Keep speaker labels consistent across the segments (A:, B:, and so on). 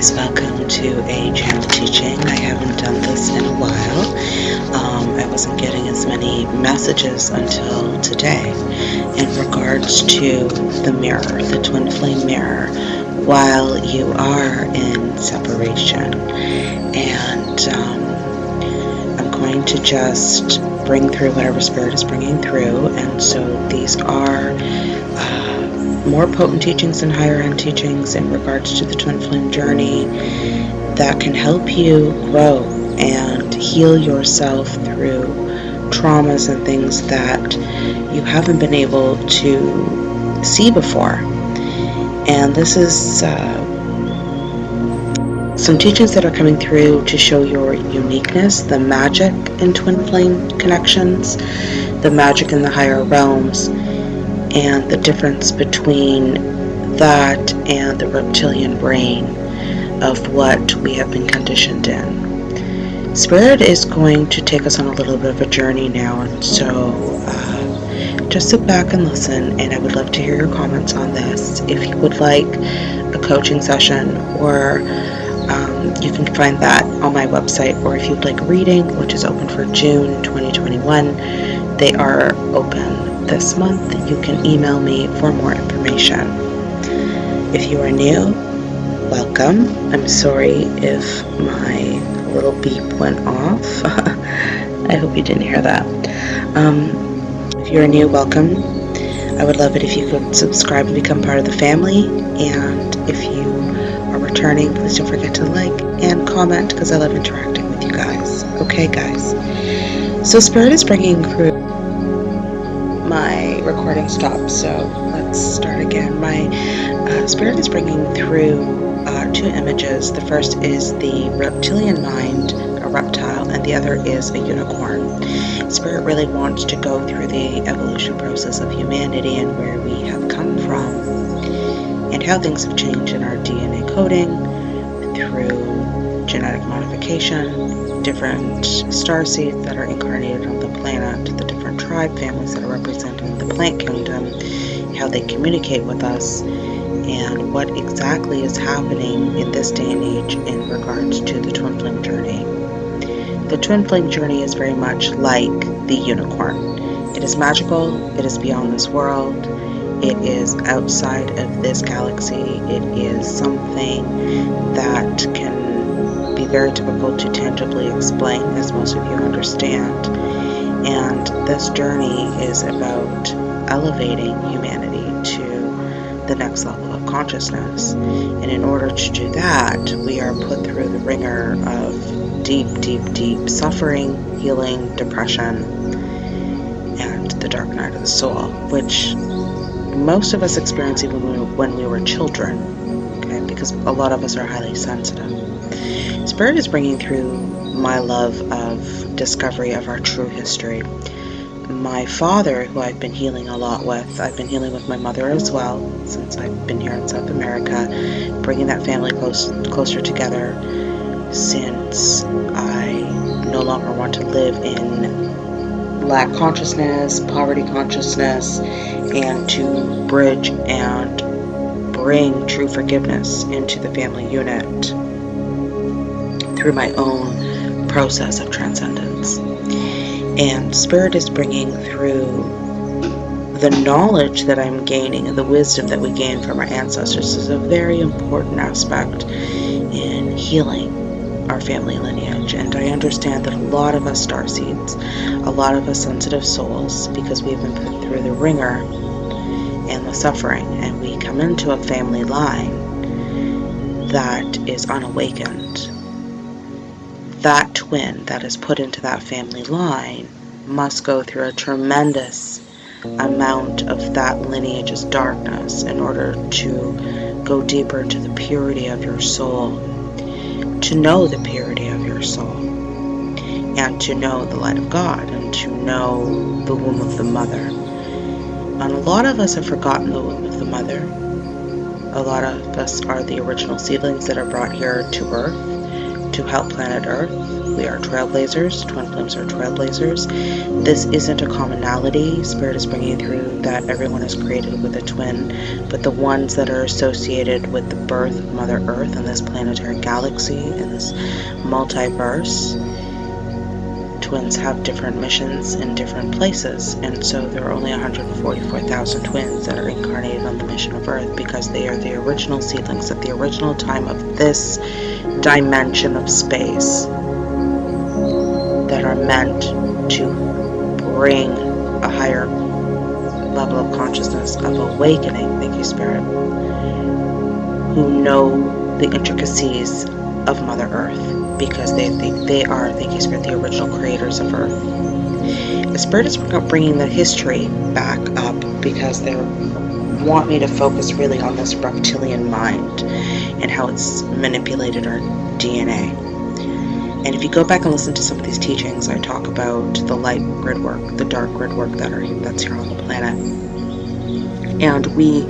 A: guys, welcome to a channel teaching. I haven't done this in a while. Um, I wasn't getting as many messages until today in regards to the mirror, the twin flame mirror, while you are in separation. And um, I'm going to just bring through whatever spirit is bringing through. And so these are more potent teachings and higher end teachings in regards to the twin flame journey that can help you grow and heal yourself through traumas and things that you haven't been able to see before. And this is uh, some teachings that are coming through to show your uniqueness, the magic in twin flame connections, the magic in the higher realms and the difference between that and the reptilian brain of what we have been conditioned in. Spirit is going to take us on a little bit of a journey now, and so uh, just sit back and listen. And I would love to hear your comments on this. If you would like a coaching session, or um, you can find that on my website, or if you'd like reading, which is open for June 2021, they are open this month, you can email me for more information. If you are new, welcome. I'm sorry if my little beep went off. I hope you didn't hear that. Um, if you're new, welcome. I would love it if you could subscribe and become part of the family. And if you are returning, please don't forget to like and comment because I love interacting with you guys. Okay, guys. So Spirit is bringing my stopped, so let's start again. My uh, spirit is bringing through uh, two images. The first is the reptilian mind, a reptile, and the other is a unicorn. Spirit really wants to go through the evolution process of humanity and where we have come from, and how things have changed in our DNA coding through genetic modification, different star seeds that are incarnated on the planet, the different tribe families that are represented the plant kingdom, how they communicate with us, and what exactly is happening in this day and age in regards to the twin flame journey. The twin flame journey is very much like the unicorn. It is magical, it is beyond this world, it is outside of this galaxy, it is something that can be very difficult to tangibly explain, as most of you understand. And this journey is about elevating humanity to the next level of consciousness. And in order to do that, we are put through the ringer of deep, deep, deep suffering, healing, depression, and the dark night of the soul, which most of us experience even when we, when we were children, okay, because a lot of us are highly sensitive. Spirit is bringing through my love of discovery of our true history. My father, who I've been healing a lot with, I've been healing with my mother as well since I've been here in South America, bringing that family close, closer together since I no longer want to live in lack consciousness, poverty consciousness, and to bridge and bring true forgiveness into the family unit through my own process of transcendence. And Spirit is bringing through the knowledge that I'm gaining and the wisdom that we gain from our ancestors is a very important aspect in healing our family lineage. And I understand that a lot of us star seeds, a lot of us sensitive souls, because we've been put through the ringer and the suffering, and we come into a family line that is unawakened. That twin that is put into that family line must go through a tremendous amount of that lineage's darkness in order to go deeper into the purity of your soul, to know the purity of your soul, and to know the light of God, and to know the womb of the mother. And a lot of us have forgotten the womb of the mother. A lot of us are the original seedlings that are brought here to Earth to help planet Earth. We are trailblazers. Twin flames are trailblazers. This isn't a commonality. Spirit is bringing through that everyone is created with a twin, but the ones that are associated with the birth of Mother Earth in this planetary galaxy, in this multiverse, twins have different missions in different places, and so there are only 144,000 twins that are incarnated on the mission of Earth because they are the original seedlings at the original time of this dimension of space that are meant to bring a higher level of consciousness of awakening, thank you, Spirit, who know the intricacies of Mother Earth because they think they are, thank you, Spirit, the original creators of Earth. The Spirit is bringing the history back up because they want me to focus really on this reptilian mind and how it's manipulated our DNA. And if you go back and listen to some of these teachings, I talk about the light grid work, the dark grid work that are that's here on the planet. And we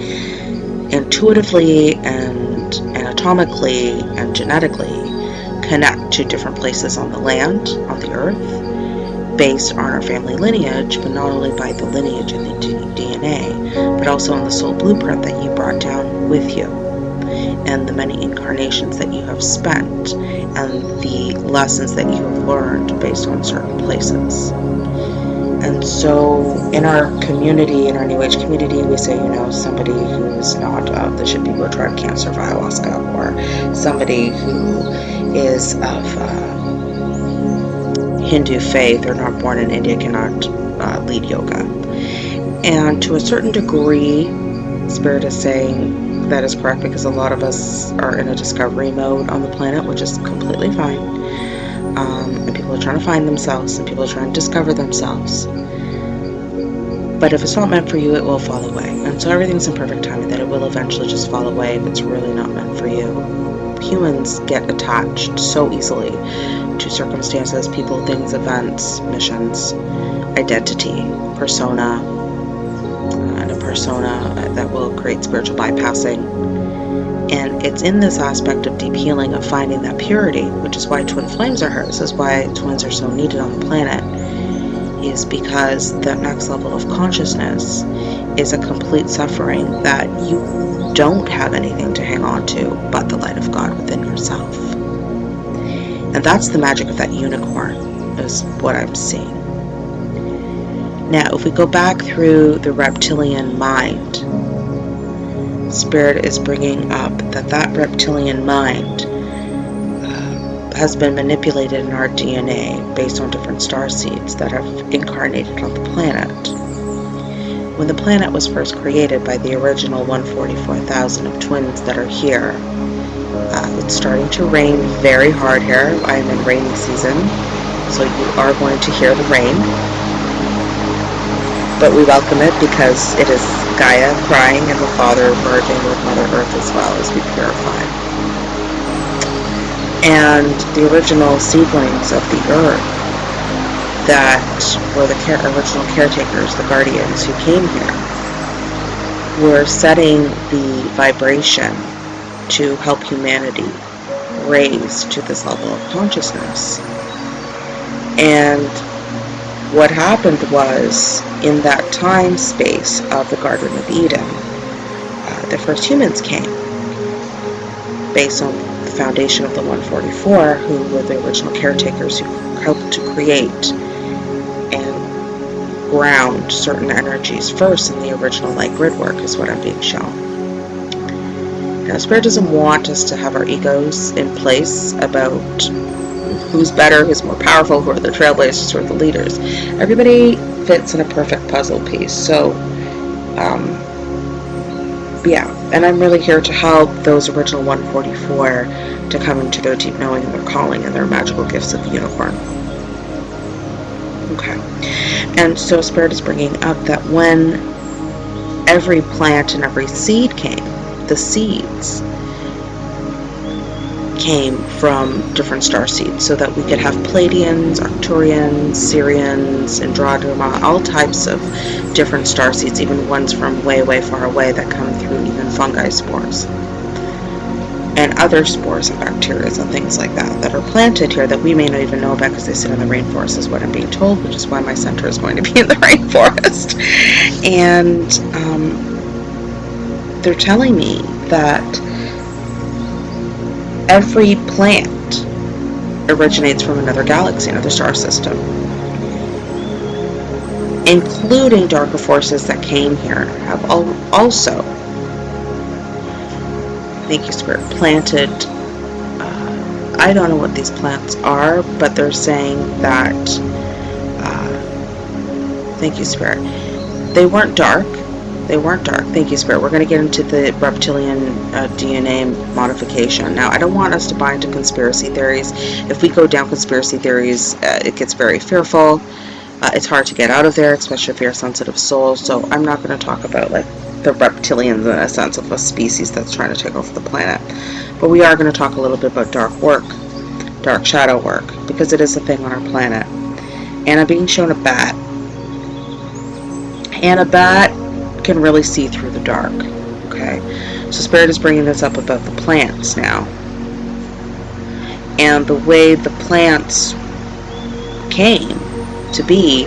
A: intuitively and anatomically and genetically connect to different places on the land, on the earth, based on our family lineage, but not only by the lineage and the DNA, but also on the soul blueprint that you brought down with you, and the many incarnations that you have spent, and the lessons that you have learned based on certain places. And so, in our community, in our New Age community, we say, you know, somebody who is not of the Shipibo tribe can't serve ayahuasca, or somebody who is of uh, Hindu faith or not born in India cannot uh, lead yoga. And to a certain degree, Spirit is saying that is correct because a lot of us are in a discovery mode on the planet, which is completely fine um, are trying to find themselves, and people are trying to discover themselves. But if it's not meant for you, it will fall away. And so everything's in perfect timing that it will eventually just fall away if it's really not meant for you. Humans get attached so easily to circumstances, people, things, events, missions, identity, persona, uh, and a persona that will create spiritual bypassing and it's in this aspect of deep healing, of finding that purity, which is why twin flames are here. This is why twins are so needed on the planet, is because that next level of consciousness is a complete suffering that you don't have anything to hang on to but the light of God within yourself. And that's the magic of that unicorn, is what I'm seeing. Now, if we go back through the reptilian mind, Spirit is bringing up that that reptilian mind uh, has been manipulated in our DNA based on different star seeds that have incarnated on the planet. When the planet was first created by the original 144,000 of twins that are here, uh, it's starting to rain very hard here. I am in rainy season, so you are going to hear the rain but we welcome it because it is Gaia crying and the Father merging with Mother Earth as well as we purify. And the original seedlings of the Earth that were the care, original caretakers, the guardians who came here, were setting the vibration to help humanity raise to this level of consciousness. And what happened was, in that time space of the Garden of Eden, uh, the first humans came, based on the foundation of the 144, who were the original caretakers who helped to create and ground certain energies first in the original light grid work, is what I'm being shown. Now, Spirit doesn't want us to have our egos in place about who's better, who's more powerful, who are the trailblazers, who are the leaders. Everybody fits in a perfect puzzle piece. So, um, yeah, and I'm really here to help those original 144 to come into their deep knowing and their calling and their magical gifts of the unicorn. Okay. And so Spirit is bringing up that when every plant and every seed came, the seeds came from different star seeds so that we could have Pleiadians, Arcturians, Sirians, Andromeda, all types of different star seeds, even ones from way, way far away that come through even fungi spores. and other spores and bacteria and things like that that are planted here that we may not even know about because they sit in the rainforest is what I'm being told, which is why my center is going to be in the rainforest. And um, they're telling me that every plant originates from another galaxy, another star system, including darker forces that came here have also thank you spirit planted uh, I don't know what these plants are but they're saying that uh, thank you spirit. They weren't dark they weren't dark thank you spirit we're going to get into the reptilian uh, DNA modification now I don't want us to buy into conspiracy theories if we go down conspiracy theories uh, it gets very fearful uh, it's hard to get out of there especially if you're a sensitive soul so I'm not going to talk about like the reptilians in a sense of a species that's trying to take over the planet. But we are going to talk a little bit about dark work, dark shadow work, because it is a thing on our planet. And I'm being shown a bat. And a bat can really see through the dark. Okay, so Spirit is bringing this up about the plants now. And the way the plants came to be,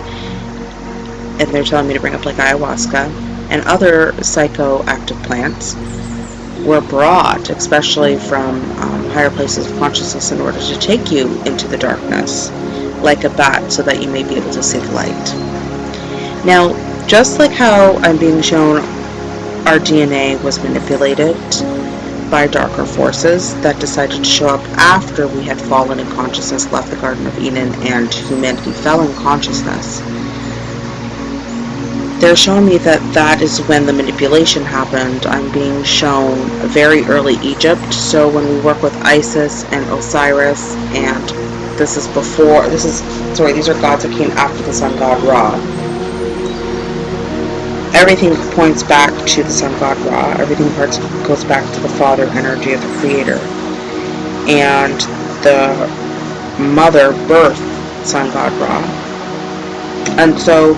A: and they're telling me to bring up like ayahuasca, and other psychoactive plants were brought, especially from um, higher places of consciousness, in order to take you into the darkness, like a bat, so that you may be able to see the light. Now, just like how I'm being shown our DNA was manipulated by darker forces that decided to show up after we had fallen in consciousness, left the Garden of Eden, and humanity fell in consciousness they're showing me that that is when the manipulation happened. I'm being shown very early Egypt. So when we work with Isis and Osiris, and this is before, this is, sorry, these are gods that came after the sun god Ra. Everything points back to the sun god Ra. Everything goes back to the father energy of the creator. And the mother birth sun god Ra. And so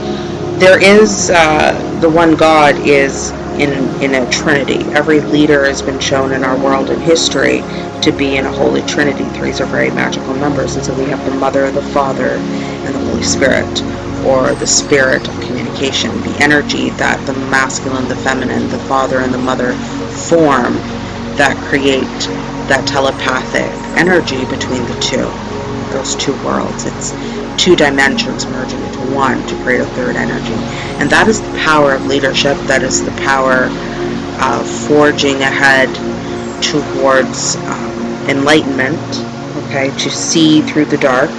A: there is uh, the one God is in in a Trinity. Every leader has been shown in our world and history to be in a Holy Trinity. Threes are very magical numbers, and so we have the Mother, the Father, and the Holy Spirit, or the Spirit of communication, energy that the masculine, the feminine, the Father, and the Mother form that create that telepathic energy between the two, those two worlds. It's two dimensions merging into one to create a third energy. And that is the power of leadership. That is the power of forging ahead towards um, enlightenment, okay, to see through the dark,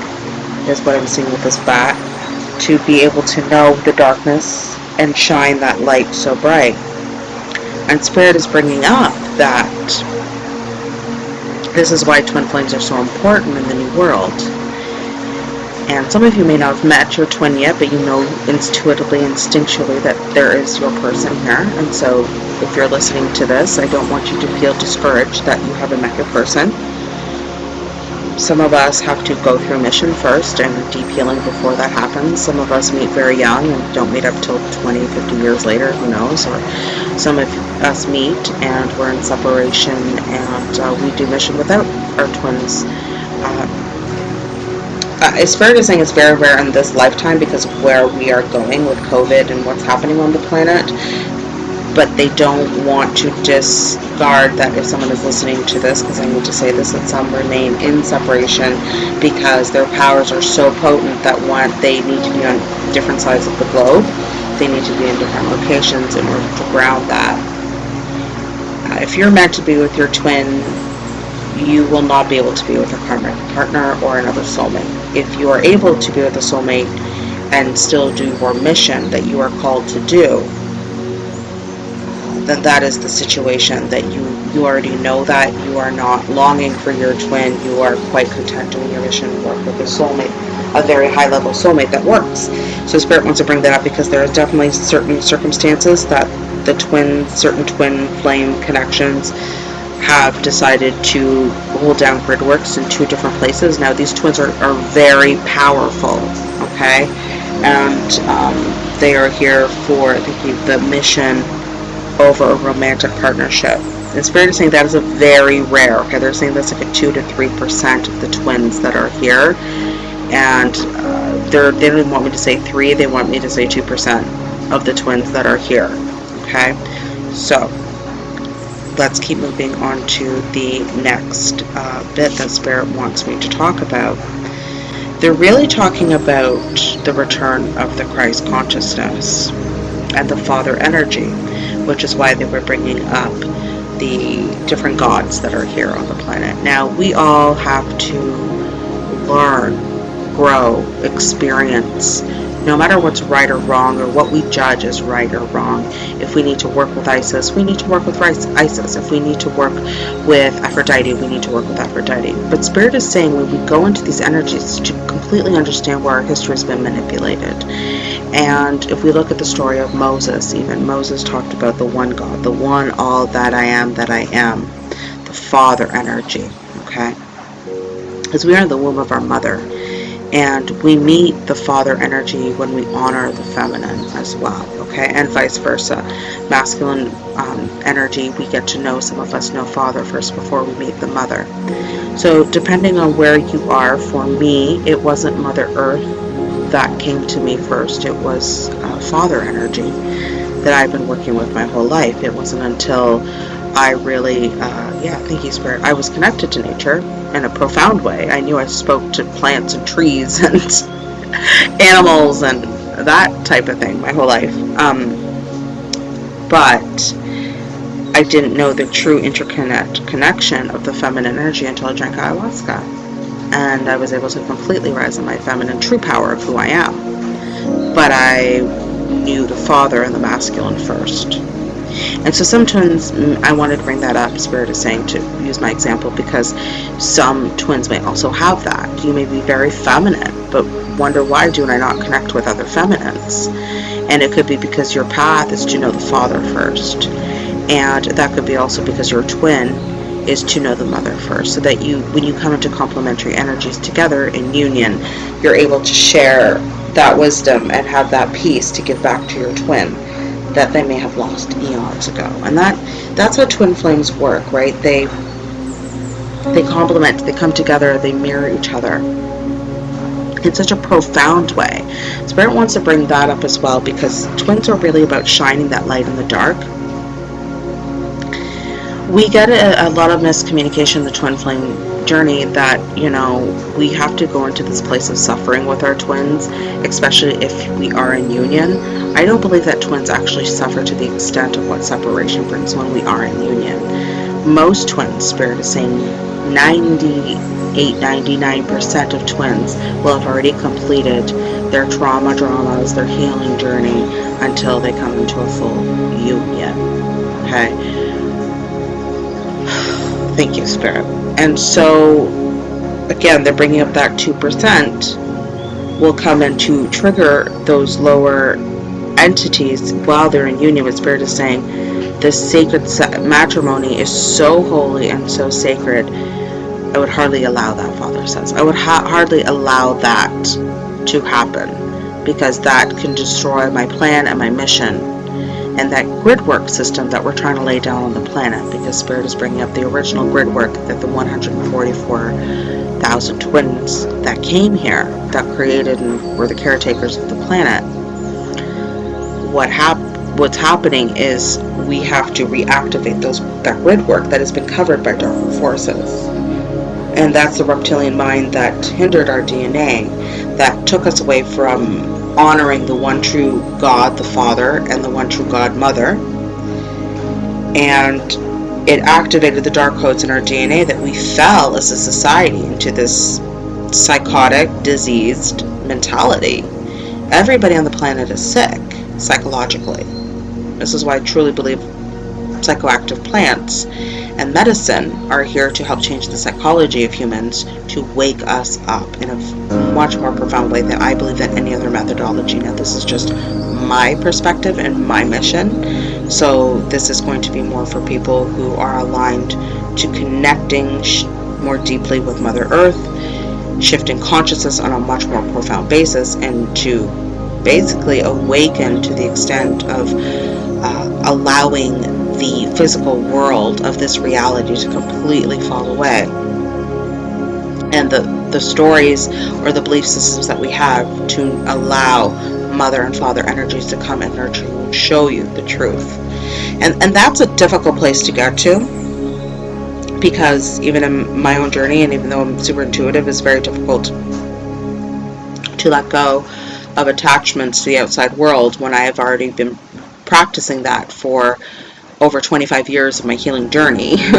A: is what I'm seeing with this bat, to be able to know the darkness and shine that light so bright. And Spirit is bringing up that this is why twin flames are so important in the new world and some of you may not have met your twin yet, but you know intuitively, instinctually that there is your person here. And so if you're listening to this, I don't want you to feel discouraged that you haven't met your person. Some of us have to go through mission first and deep healing before that happens. Some of us meet very young and don't meet up till 20, 50 years later, who knows. Or some of us meet and we're in separation and uh, we do mission without our twins. Uh, uh, it's fair to say it's very rare in this lifetime because of where we are going with COVID and what's happening on the planet. But they don't want to discard that if someone is listening to this, because I need to say this, that some remain in separation because their powers are so potent that one, they need to be on different sides of the globe. They need to be in different locations in order to ground that. Uh, if you're meant to be with your twin, you will not be able to be with a karmic partner or another soulmate. If you are able to be with a soulmate and still do your mission that you are called to do, then that is the situation that you you already know that you are not longing for your twin you are quite content doing your mission work with a soulmate a very high level soulmate that works so spirit wants to bring that up because there are definitely certain circumstances that the twin certain twin flame connections have decided to hold down grid works in two different places. Now these twins are, are very powerful, okay? And um, they are here for the, the mission over a romantic partnership. And Spirit is saying that is a very rare. Okay, they're saying that's like a two to three percent of the twins that are here, and uh, they're they don't want me to say three. They want me to say two percent of the twins that are here. Okay, so let's keep moving on to the next uh, bit that Spirit wants me to talk about. They're really talking about the return of the Christ consciousness and the Father energy, which is why they were bringing up the different gods that are here on the planet. Now, we all have to learn, grow, experience, no matter what's right or wrong or what we judge as right or wrong. If we need to work with Isis, we need to work with Isis. If we need to work with Aphrodite, we need to work with Aphrodite. But Spirit is saying when we go into these energies to completely understand where our history has been manipulated. And if we look at the story of Moses, even Moses talked about the one God, the one all that I am that I am, the Father energy, okay? Because we are in the womb of our mother and we meet the father energy when we honor the feminine as well okay? And vice versa. Masculine um, energy we get to know some of us know father first before we meet the mother. So depending on where you are for me it wasn't mother earth that came to me first. It was uh, father energy that I've been working with my whole life. It wasn't until I really, uh, yeah, thank you, Spirit. I was connected to nature in a profound way. I knew I spoke to plants and trees and animals and that type of thing my whole life. Um, but I didn't know the true interconnect connection of the feminine energy until I drank ayahuasca. And I was able to completely rise in my feminine true power of who I am. But I knew the father and the masculine first. And so sometimes mm, I wanted to bring that up, Spirit is saying, to use my example, because some twins may also have that. You may be very feminine, but wonder why do I not connect with other feminines? And it could be because your path is to know the father first. And that could be also because your twin is to know the mother first so that you when you come into complementary energies together in union you're able to share that wisdom and have that peace to give back to your twin that they may have lost eons ago. And that that's how twin flames work, right? They they complement, they come together, they mirror each other in such a profound way. Spirit wants to bring that up as well because twins are really about shining that light in the dark. We get a, a lot of miscommunication in the twin flame journey that, you know, we have to go into this place of suffering with our twins, especially if we are in union. I don't believe that twins actually suffer to the extent of what separation brings when we are in union. Most twins, Spirit is saying 98, 99% of twins will have already completed their trauma dramas, their healing journey until they come into a full union. Okay? Thank you, Spirit. And so, again, they're bringing up that 2% will come in to trigger those lower entities while they're in union with Spirit is saying this sacred matrimony is so holy and so sacred. I would hardly allow that, Father says. I would ha- hardly allow that to happen because that can destroy my plan and my mission and that grid work system that we're trying to lay down on the planet because Spirit is bringing up the original grid work that the 144,000 twins that came here that created and were the caretakers of the planet. What hap- what's happening is we have to reactivate those that grid work that has been covered by dark forces. And that's the reptilian mind that hindered our DNA, that took us away from honoring the one true God, the Father, and the one true God, Mother. And it activated the dark codes in our DNA that we fell as a society into this psychotic, diseased mentality. Everybody on the planet is sick psychologically. This is why I truly believe psychoactive plants and medicine are here to help change the psychology of humans to wake us up in a much more profound way than I believe that any other methodology. Now, this is just my perspective and my mission. So, this is going to be more for people who are aligned to connecting more deeply with Mother Earth, shifting consciousness on a much more profound basis, and to basically awaken to the extent of uh, allowing the physical world of this reality to completely fall away. And the, the stories or the belief systems that we have to allow mother and father energies to come and nurture you and show you the truth. And, and that's a difficult place to get to because even in my own journey and even though I'm super intuitive, it's very difficult to let go of attachments to the outside world when I have already been practicing that for over 25 years of my healing journey.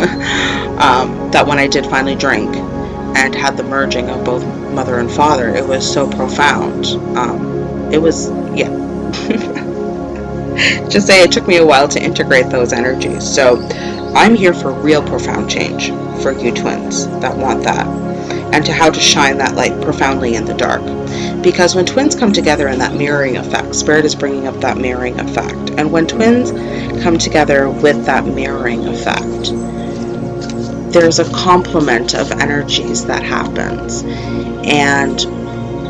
A: um, that when I did finally drink and had the merging of both mother and father, it was so profound. Um, it was, yeah. Just say it took me a while to integrate those energies. So I'm here for real profound change for you twins that want that and to how to shine that light profoundly in the dark. Because when twins come together in that mirroring effect, Spirit is bringing up that mirroring effect. And when twins come together with that mirroring effect, there's a complement of energies that happens. And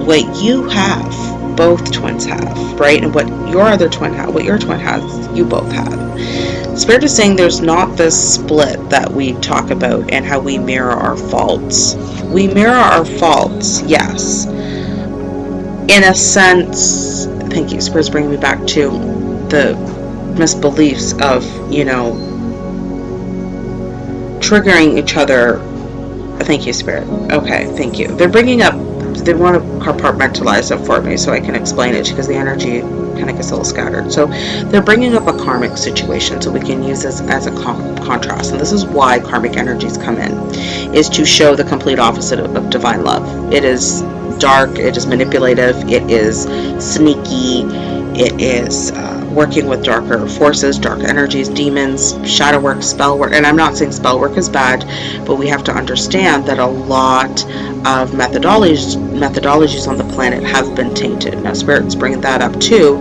A: what you have, both twins have, right? And what your other twin has, what your twin has, you both have. Spirit is saying there's not this split that we talk about and how we mirror our faults. We mirror our faults, yes. In a sense, thank you, Spirit's bringing me back to the misbeliefs of, you know, triggering each other. Thank you, Spirit. Okay, thank you. They're bringing up they want to compartmentalize it for me so I can explain it because the energy kind of gets a little scattered. So they're bringing up a karmic situation so we can use this as a contrast. And this is why karmic energies come in, is to show the complete opposite of, of divine love. It is dark, it is manipulative, it is sneaky, it is... Uh, working with darker forces, dark energies, demons, shadow work, spell work. And I'm not saying spell work is bad, but we have to understand that a lot of methodologies, methodologies on the planet have been tainted. Now, Spirit's bringing that up too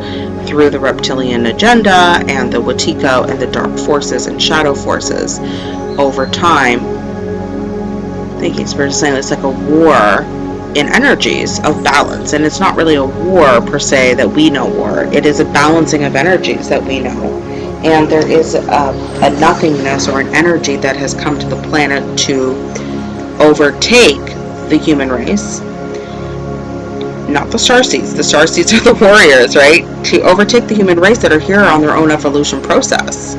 A: through the reptilian agenda and the Wetiko and the dark forces and shadow forces over time. Thank you, Spirit is saying it's like a war in energies of balance. And it's not really a war per se that we know war. It is a balancing of energies that we know. And there is a, a nothingness or an energy that has come to the planet to overtake the human race. Not the starseeds. The starseeds are the warriors, right? To overtake the human race that are here on their own evolution process.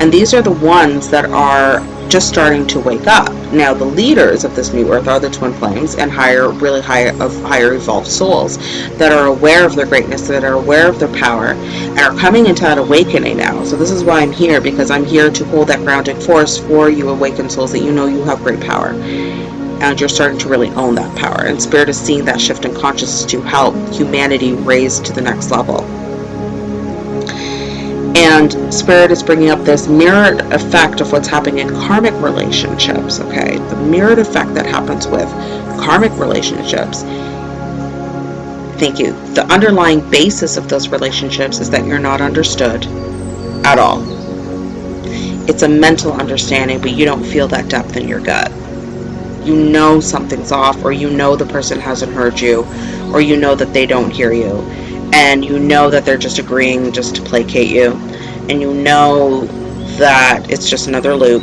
A: And these are the ones that are just starting to wake up. Now, the leaders of this new earth are the twin flames and higher, really high, of higher evolved souls that are aware of their greatness, that are aware of their power, and are coming into that awakening now. So this is why I'm here, because I'm here to hold that grounding force for you awakened souls that you know you have great power. And you're starting to really own that power. And Spirit is seeing that shift in consciousness to help humanity raise to the next level. And Spirit is bringing up this mirrored effect of what's happening in karmic relationships, okay? The mirrored effect that happens with karmic relationships. Thank you. The underlying basis of those relationships is that you're not understood at all. It's a mental understanding, but you don't feel that depth in your gut. You know something's off, or you know the person hasn't heard you, or you know that they don't hear you and you know that they're just agreeing just to placate you and you know that it's just another loop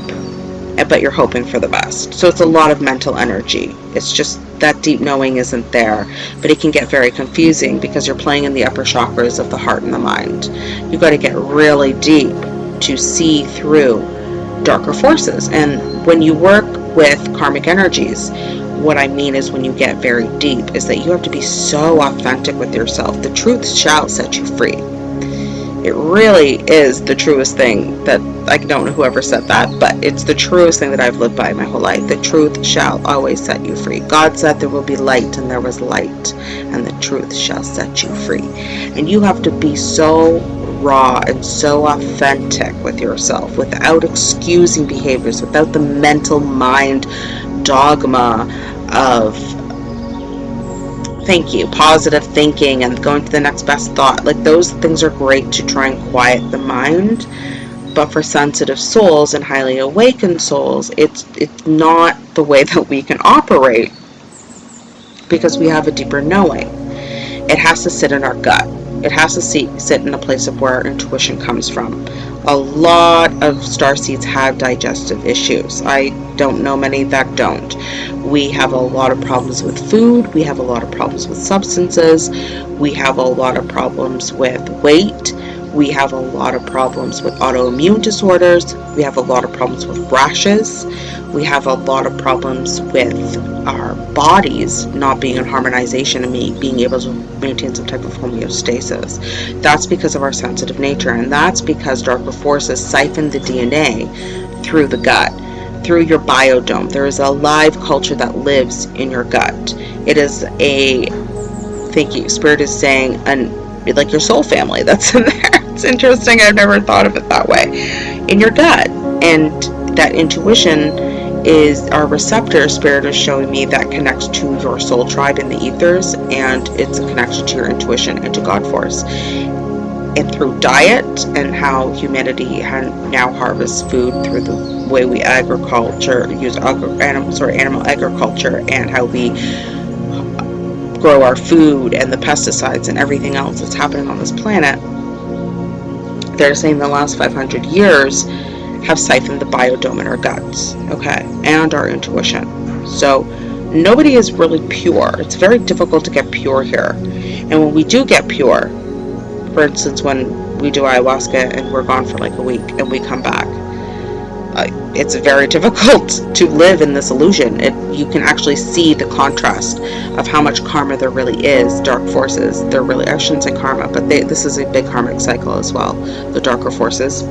A: but you're hoping for the best. So it's a lot of mental energy. It's just that deep knowing isn't there but it can get very confusing because you're playing in the upper chakras of the heart and the mind. You've got to get really deep to see through darker forces. And when you work with karmic energies what I mean is when you get very deep is that you have to be so authentic with yourself. The truth shall set you free. It really is the truest thing that I don't know whoever said that, but it's the truest thing that I've lived by my whole life. The truth shall always set you free. God said there will be light and there was light and the truth shall set you free. And you have to be so raw and so authentic with yourself without excusing behaviors, without the mental mind dogma of thank you positive thinking and going to the next best thought. Like those things are great to try and quiet the mind but for sensitive souls and highly awakened souls it's it's not the way that we can operate because we have a deeper knowing. It has to sit in our gut. It has to see, sit in a place of where our intuition comes from a lot of star seeds have digestive issues. I don't know many that don't. We have a lot of problems with food, we have a lot of problems with substances, we have a lot of problems with weight, we have a lot of problems with autoimmune disorders, we have a lot of problems with rashes, we have a lot of problems with our bodies not being in harmonization and being able to maintain some type of homeostasis. That's because of our sensitive nature, and that's because darker forces siphon the DNA through the gut through your biodome. There is a live culture that lives in your gut. It is a, thank you, Spirit is saying, an, like your soul family that's in there. It's interesting. I've never thought of it that way. In your gut. And that intuition is our receptor spirit is showing me that connects to your soul tribe in the ethers and it's a connection to your intuition and to God force and through diet and how humanity now harvests food through the way we agriculture, use animal, or animal agriculture, and how we grow our food and the pesticides and everything else that's happening on this planet. They're saying the last 500 years have siphoned the biodome in our guts, okay, and our intuition. So nobody is really pure. It's very difficult to get pure here. And when we do get pure, for instance, when we do ayahuasca and we're gone for like a week and we come back, it's very difficult to live in this illusion. It, you can actually see the contrast of how much karma there really is, dark forces. They're really, I shouldn't say karma, but they, this is a big karmic cycle as well, the darker forces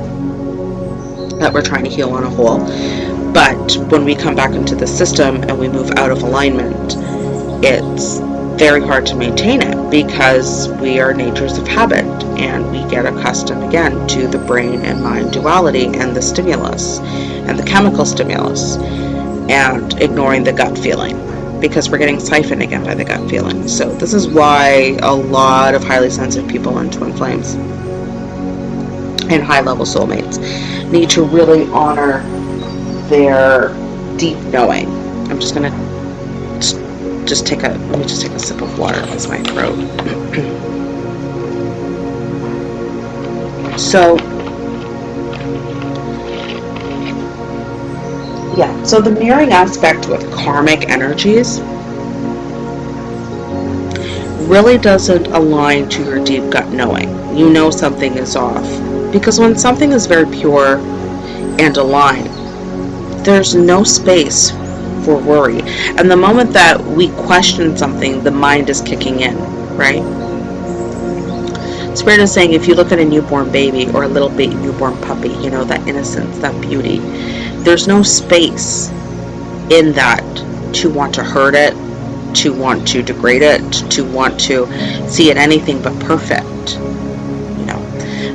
A: that we're trying to heal on a whole. But when we come back into the system and we move out of alignment, it's very hard to maintain it because we are natures of habit and we get accustomed again to the brain and mind duality and the stimulus and the chemical stimulus and ignoring the gut feeling because we're getting siphoned again by the gut feeling. So this is why a lot of highly sensitive people in twin flames and high level soulmates need to really honor their deep knowing. I'm just going to just take a, let me just take a sip of water because my throat. so, yeah, so the mirroring aspect with karmic energies really doesn't align to your deep gut knowing. You know something is off. Because when something is very pure and aligned, there's no space for worry. And the moment that we question something, the mind is kicking in, right? Spirit is saying if you look at a newborn baby or a little baby newborn puppy, you know, that innocence, that beauty, there's no space in that to want to hurt it, to want to degrade it, to want to see it anything but perfect.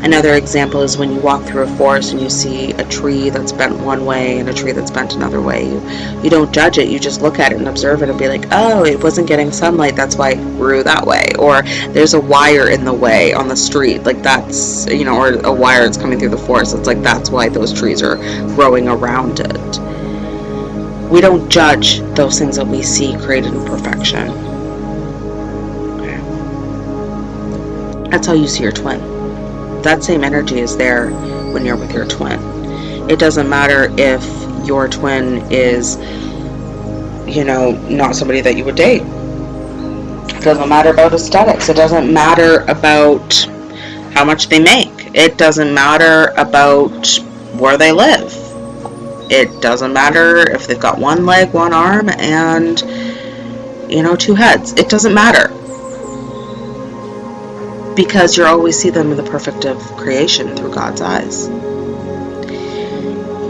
A: Another example is when you walk through a forest and you see a tree that's bent one way and a tree that's bent another way. You, you don't judge it, you just look at it and observe it and be like, oh, it wasn't getting sunlight, that's why it grew that way. Or there's a wire in the way on the street, like that's, you know, or a wire that's coming through the forest. It's like that's why those trees are growing around it. We don't judge those things that we see created in perfection. That's how you see your twin that same energy is there when you're with your twin. It doesn't matter if your twin is, you know, not somebody that you would date. It doesn't matter about aesthetics. It doesn't matter about how much they make. It doesn't matter about where they live. It doesn't matter if they've got one leg, one arm, and, you know, two heads. It doesn't matter because you always see them in the perfect of creation through God's eyes.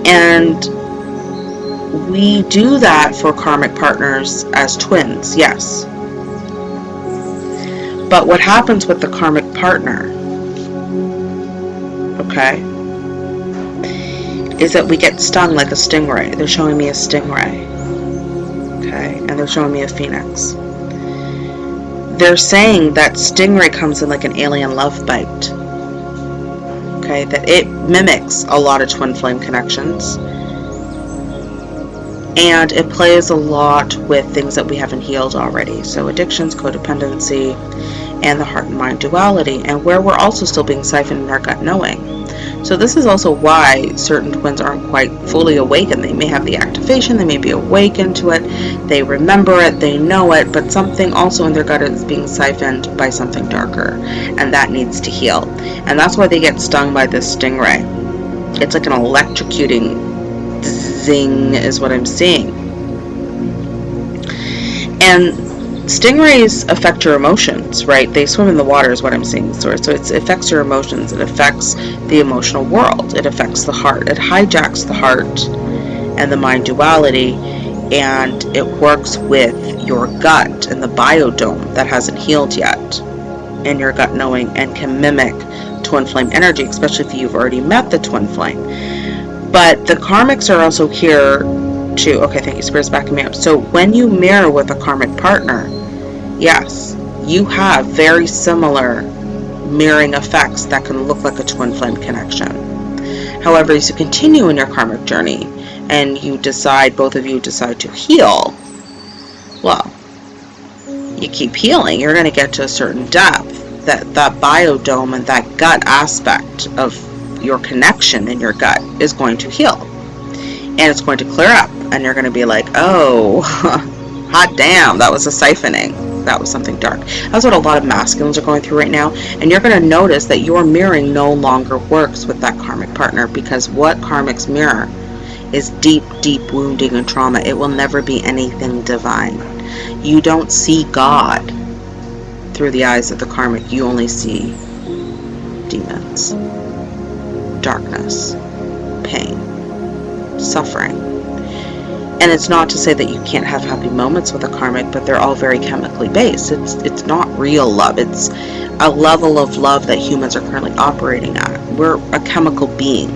A: And we do that for karmic partners as twins, yes. But what happens with the karmic partner, okay, is that we get stung like a stingray. They're showing me a stingray, okay, and they're showing me a phoenix they're saying that Stingray comes in like an alien love bite. Okay, that it mimics a lot of twin flame connections. And it plays a lot with things that we haven't healed already. So addictions, codependency, and the heart and mind duality. And where we're also still being siphoned in our gut knowing. So this is also why certain twins aren't quite fully awakened. They may have the activation, they may be awakened to it, they remember it, they know it, but something also in their gut is being siphoned by something darker, and that needs to heal. And that's why they get stung by this stingray. It's like an electrocuting zing is what I'm seeing. And stingrays affect your emotions, right? They swim in the water, is what I'm saying. So, so it affects your emotions. It affects the emotional world. It affects the heart. It hijacks the heart and the mind duality, and it works with your gut and the biodome that hasn't healed yet, and your gut knowing, and can mimic twin flame energy, especially if you've already met the twin flame. But the karmics are also here to, okay, thank you, Spirit's backing me up. So when you mirror with a karmic partner, yes, you have very similar mirroring effects that can look like a twin flame connection. However, as you continue in your karmic journey and you decide, both of you decide to heal, well, you keep healing. You're going to get to a certain depth that that biodome and that gut aspect of your connection in your gut is going to heal. And it's going to clear up. And you're going to be like, oh, hot damn, that was a siphoning that was something dark. That's what a lot of masculines are going through right now. And you're going to notice that your mirroring no longer works with that karmic partner because what karmics mirror is deep, deep wounding and trauma. It will never be anything divine. You don't see God through the eyes of the karmic. You only see demons, darkness, pain, suffering and it's not to say that you can't have happy moments with a karmic, but they're all very chemically based. It's it's not real love. It's a level of love that humans are currently operating at. We're a chemical being.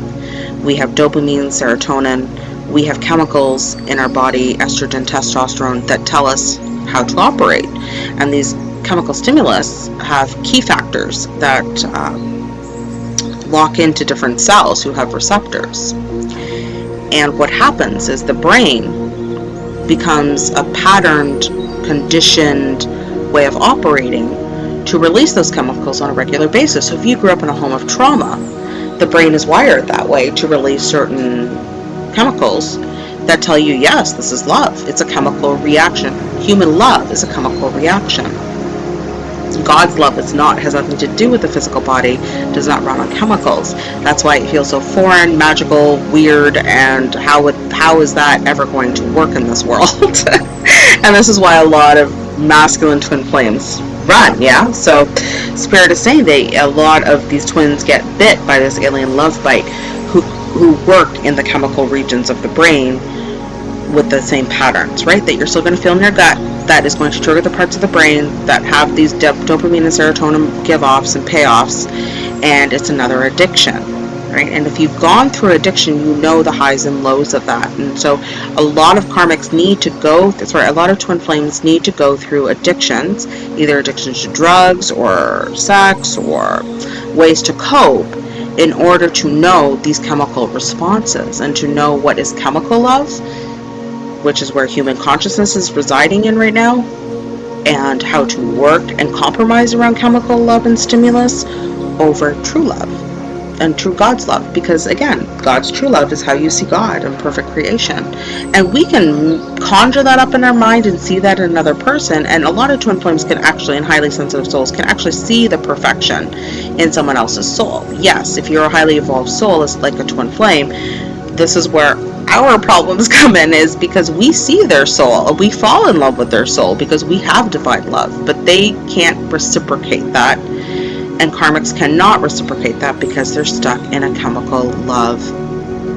A: We have dopamine, serotonin. We have chemicals in our body, estrogen, testosterone, that tell us how to operate. And these chemical stimulus have key factors that um, lock into different cells who have receptors. And what happens is the brain becomes a patterned, conditioned way of operating to release those chemicals on a regular basis. So if you grew up in a home of trauma, the brain is wired that way to release certain chemicals that tell you, yes, this is love. It's a chemical reaction. Human love is a chemical reaction. God's love is not, has nothing to do with the physical body, does not run on chemicals. That's why it feels so foreign, magical, weird, and how would, how is that ever going to work in this world? and this is why a lot of masculine twin flames run, yeah? So Spirit is saying they a lot of these twins get bit by this alien love bite who who work in the chemical regions of the brain with the same patterns, right? That you're still going to feel in your gut that is going to trigger the parts of the brain that have these dopamine and serotonin give offs and payoffs, and it's another addiction. Right? And if you've gone through addiction, you know the highs and lows of that. And so a lot of karmics need to go, sorry, a lot of twin flames need to go through addictions, either addictions to drugs or sex or ways to cope in order to know these chemical responses and to know what is chemical love which is where human consciousness is residing in right now, and how to work and compromise around chemical love and stimulus over true love and true God's love. Because again, God's true love is how you see God and perfect creation. And we can conjure that up in our mind and see that in another person. And a lot of twin flames can actually, and highly sensitive souls, can actually see the perfection in someone else's soul. Yes, if you're a highly evolved soul, it's like a twin flame. This is where our problems come in is because we see their soul. We fall in love with their soul because we have divine love, but they can't reciprocate that. And karmics cannot reciprocate that because they're stuck in a chemical love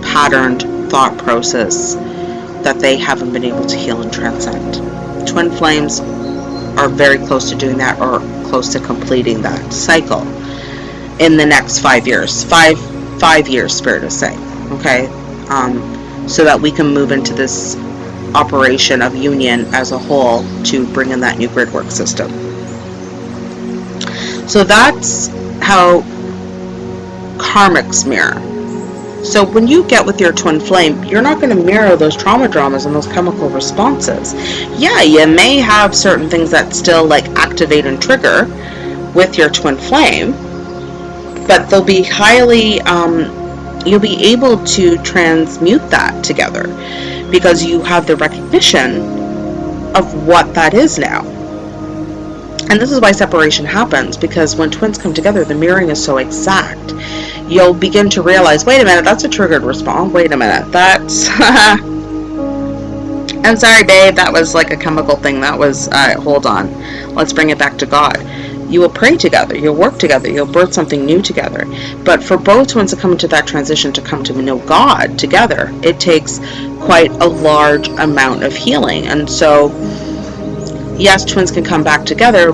A: patterned thought process that they haven't been able to heal and transcend. Twin flames are very close to doing that or close to completing that cycle in the next five years. Five five years, spirit is saying. Okay. Um, so that we can move into this operation of union as a whole to bring in that new grid work system. So that's how karmics mirror. So when you get with your twin flame, you're not going to mirror those trauma dramas and those chemical responses. Yeah, you may have certain things that still like activate and trigger with your twin flame, but they'll be highly um, you'll be able to transmute that together because you have the recognition of what that is now and this is why separation happens because when twins come together the mirroring is so exact. You'll begin to realize wait a minute that's a triggered response. Wait a minute that's I'm sorry babe that was like a chemical thing. That was uh, hold on. Let's bring it back to God. You will pray together, you'll work together, you'll birth something new together. But for both twins to come into that transition to come to know God together, it takes quite a large amount of healing. And so, yes, twins can come back together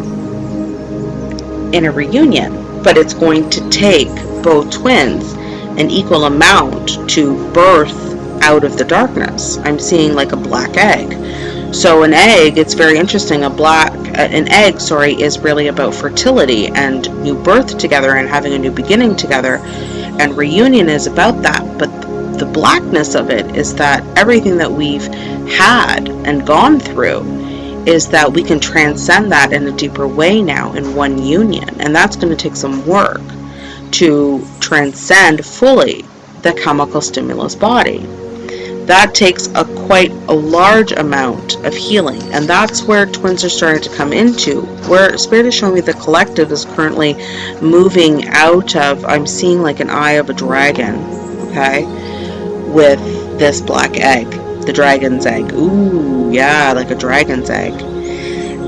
A: in a reunion, but it's going to take both twins an equal amount to birth out of the darkness. I'm seeing like a black egg. So an egg, it's very interesting. A black, uh, an egg, sorry, is really about fertility and new birth together and having a new beginning together. And reunion is about that. But the blackness of it is that everything that we've had and gone through is that we can transcend that in a deeper way now in one union. And that's going to take some work to transcend fully the chemical stimulus body. That takes a quite a large amount of healing. And that's where twins are starting to come into where spirit is showing me the collective is currently moving out of i'm seeing like an eye of a dragon okay with this black egg the dragon's egg ooh yeah like a dragon's egg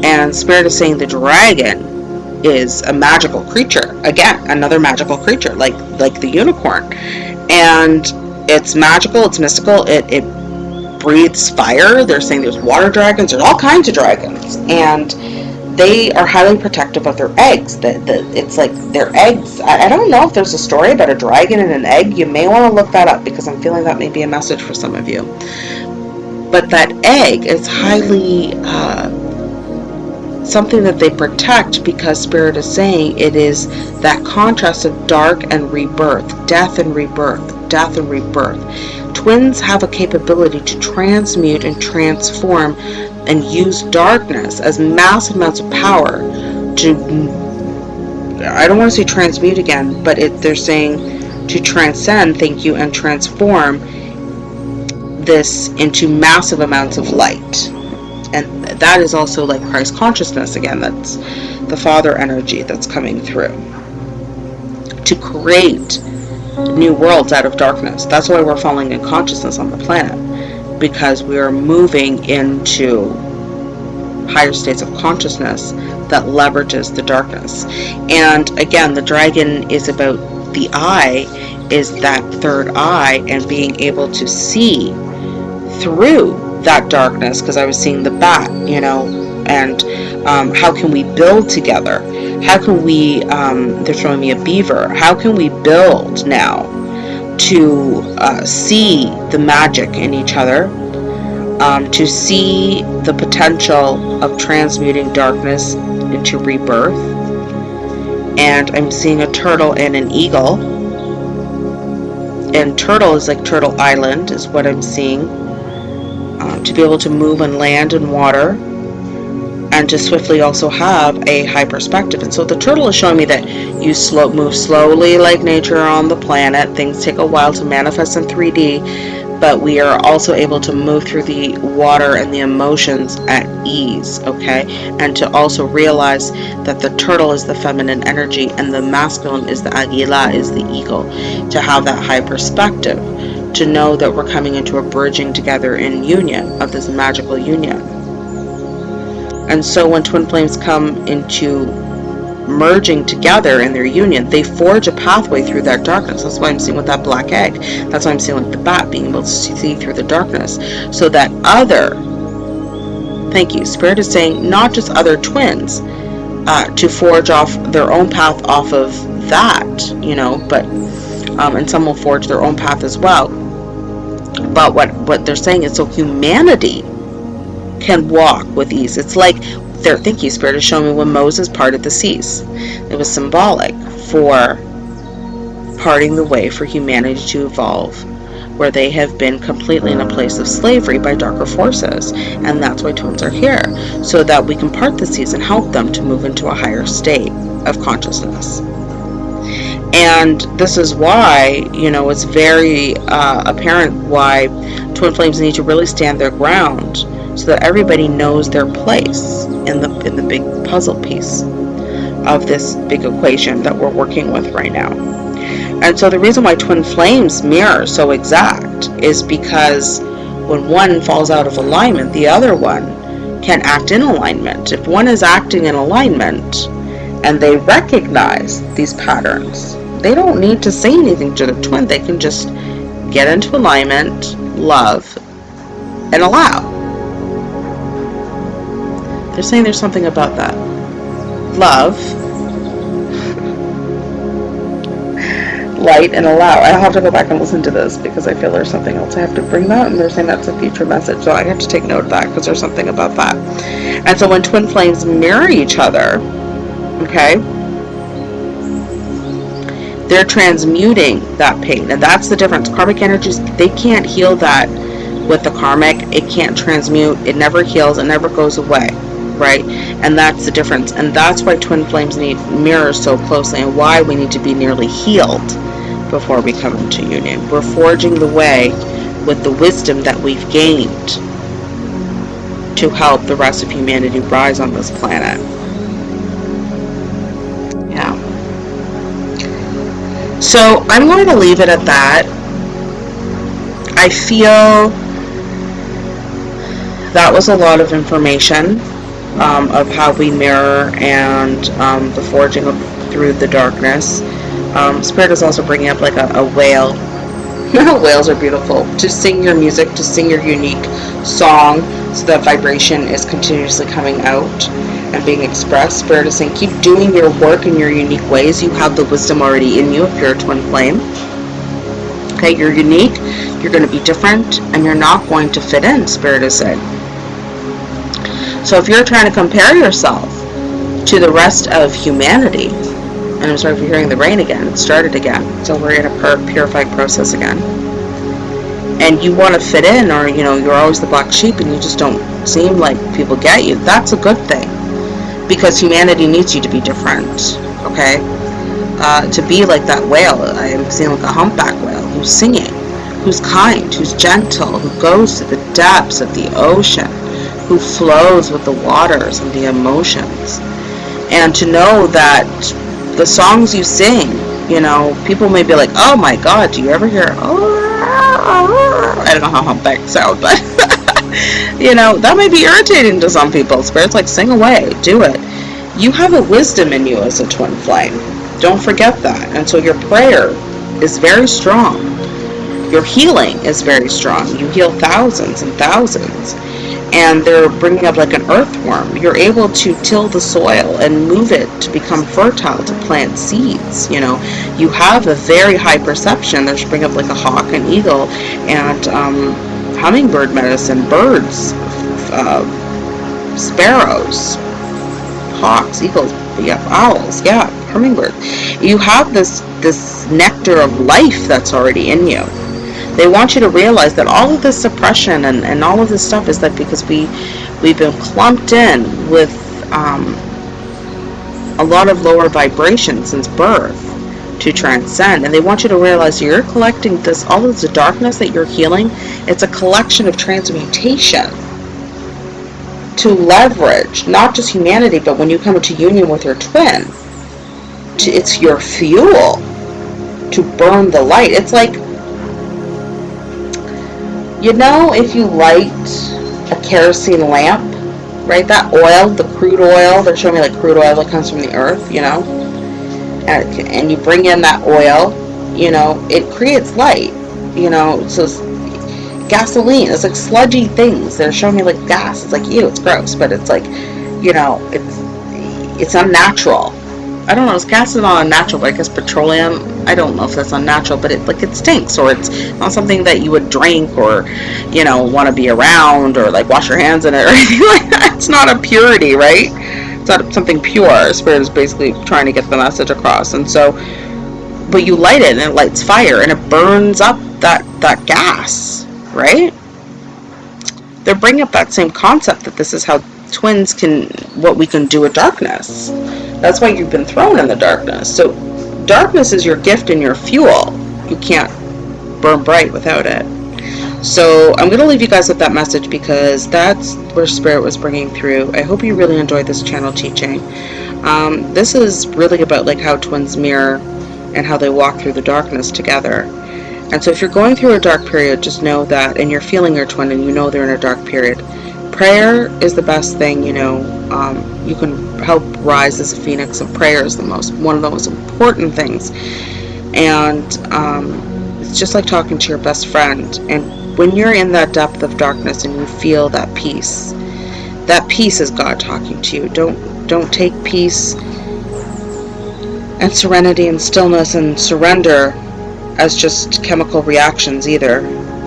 A: and spirit is saying the dragon is a magical creature again another magical creature like like the unicorn and it's magical, it's mystical, it, it breathes fire. They're saying there's water dragons, there's all kinds of dragons. And they are highly protective of their eggs. The, the, it's like their eggs. I, I don't know if there's a story about a dragon and an egg. You may want to look that up because I'm feeling that may be a message for some of you. But that egg is highly uh, something that they protect because Spirit is saying it is that contrast of dark and rebirth, death and rebirth death and rebirth. Twins have a capability to transmute and transform and use darkness as massive amounts of power to I don't want to say transmute again, but it, they're saying to transcend, thank you, and transform this into massive amounts of light. And that is also like Christ consciousness again, that's the Father energy that's coming through. To create new worlds out of darkness. That's why we're falling in consciousness on the planet, because we are moving into higher states of consciousness that leverages the darkness. And again, the dragon is about the eye, is that third eye, and being able to see through that darkness, because I was seeing the bat, you know, and um, how can we build together? How can we, um, they're throwing me a beaver, how can we build now to uh, see the magic in each other, um, to see the potential of transmuting darkness into rebirth? And I'm seeing a turtle and an eagle. And turtle is like Turtle Island, is what I'm seeing. Um, to be able to move on land and water and to swiftly also have a high perspective. And so the turtle is showing me that you slow, move slowly like nature on the planet. Things take a while to manifest in 3D, but we are also able to move through the water and the emotions at ease, okay? And to also realize that the turtle is the feminine energy and the masculine is the aguila, is the eagle. To have that high perspective, to know that we're coming into a bridging together in union of this magical union. And so when twin flames come into merging together in their union, they forge a pathway through that darkness. That's why I'm seeing with that black egg. That's why I'm seeing with the bat being able to see through the darkness. So that other, thank you, Spirit is saying not just other twins uh, to forge off their own path off of that, you know, but, um, and some will forge their own path as well. But what, what they're saying is so humanity can walk with ease. It's like their thinking spirit is showing me when Moses parted the seas. It was symbolic for parting the way for humanity to evolve where they have been completely in a place of slavery by darker forces. And that's why twins are here, so that we can part the seas and help them to move into a higher state of consciousness. And this is why, you know, it's very uh, apparent why twin flames need to really stand their ground so that everybody knows their place in the in the big puzzle piece of this big equation that we're working with right now. And so the reason why twin flames mirror so exact is because when one falls out of alignment, the other one can act in alignment. If one is acting in alignment and they recognize these patterns, they don't need to say anything to the twin. They can just get into alignment, love, and allow. They're saying there's something about that. Love, light, and allow. I'll have to go back and listen to this because I feel there's something else I have to bring that, and they're saying that's a future message. So I have to take note of that because there's something about that. And so when twin flames mirror each other, okay, they're transmuting that pain. And that's the difference. Karmic energies they can't heal that with the karmic. It can't transmute. It never heals. It never goes away right? And that's the difference. And that's why twin flames need mirrors so closely and why we need to be nearly healed before we come into union. We're forging the way with the wisdom that we've gained to help the rest of humanity rise on this planet So I'm going to leave it at that. I feel that was a lot of information um, of how we mirror and um, the forging of, through the darkness. Um, Spirit is also bringing up like a, a whale. Whales are beautiful. To sing your music, to sing your unique song, so that vibration is continuously coming out and being expressed. Spirit is saying, keep doing your work in your unique ways. You have the wisdom already in you if you're a twin flame. Okay, you're unique, you're going to be different, and you're not going to fit in, Spirit is saying. So if you're trying to compare yourself to the rest of humanity, and I'm sorry for hearing the rain again, it started again, so we're in a purified process again and you want to fit in or you know you're always the black sheep and you just don't seem like people get you that's a good thing because humanity needs you to be different, okay? Uh, to be like that whale, I am seeing like a humpback whale who's singing, who's kind, who's gentle, who goes to the depths of the ocean, who flows with the waters and the emotions. And to know that the songs you sing, you know, people may be like, oh my god, do you ever hear, oh, I don't know how humpback sound, but you know, that may be irritating to some people. Spirit's like, sing away, do it. You have a wisdom in you as a twin flame. Don't forget that. And so your prayer is very strong. Your healing is very strong. You heal thousands and thousands. And they're bringing up like an earthworm. You're able to till the soil and move it to become fertile to plant seeds. You know, you have a very high perception. They're bringing up like a hawk, an eagle, and um, hummingbird medicine, birds, uh, sparrows, hawks, eagles, yeah, owls, yeah, hummingbird. You have this this nectar of life that's already in you. They want you to realize that all of this suppression and, and all of this stuff is that because we we've been clumped in with um, a lot of lower vibrations since birth to transcend. And they want you to realize you're collecting this all of the darkness that you're healing. It's a collection of transmutation to leverage not just humanity but when you come into union with your twin it's your fuel to burn the light. It's like you know if you light a kerosene lamp right? That oil the crude oil they're showing me like crude oil that comes from the earth you know Uh, and you bring in that oil, you know, it creates light, you know, so gasoline, it's like sludgy things. They're showing me like gas. It's like, ew, it's gross, but it's like, you know, it's, it's unnatural. I don't know, gas is not unnatural, but I guess petroleum, I don't know if that's unnatural, but it, like, it stinks, or it's not something that you would drink, or, you know, want to be around, or, like, wash your hands in it, or anything like that. It's not a purity, right? Something pure. Spirit is basically trying to get the message across. And so, but you light it and it lights fire and it burns up that, that gas, right? They're bringing up that same concept that this is how twins can, what we can do with darkness. That's why you've been thrown in the darkness. So darkness is your gift and your fuel. You can't burn bright without it. So I'm going to leave you guys with that message because that's where Spirit was bringing through. I hope you really enjoyed this channel teaching. Um, this is really about like how twins mirror and how they walk through the darkness together. And so if you're going through a dark period, just know that, and you're feeling your twin and you know they're in a dark period, prayer is the best thing, you know. Um, you can help rise as a phoenix, and prayer is the most, one of the most important things. And um, it's just like talking to your best friend. And when you're in that depth of darkness and you feel that peace, that peace is God talking to you. Don't don't take peace and serenity and stillness and surrender as just chemical reactions either.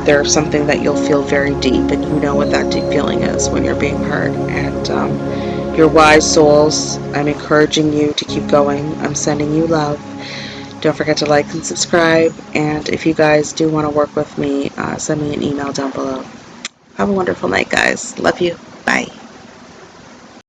A: They're something that you'll feel very deep, and you know what that deep feeling is when you're being heard. And um, your wise souls, I'm encouraging you to keep going. I'm sending you love. Don't forget to like and subscribe. And if you guys do want to work with me, uh, send me an email down below. Have a wonderful night, guys. Love you. Bye.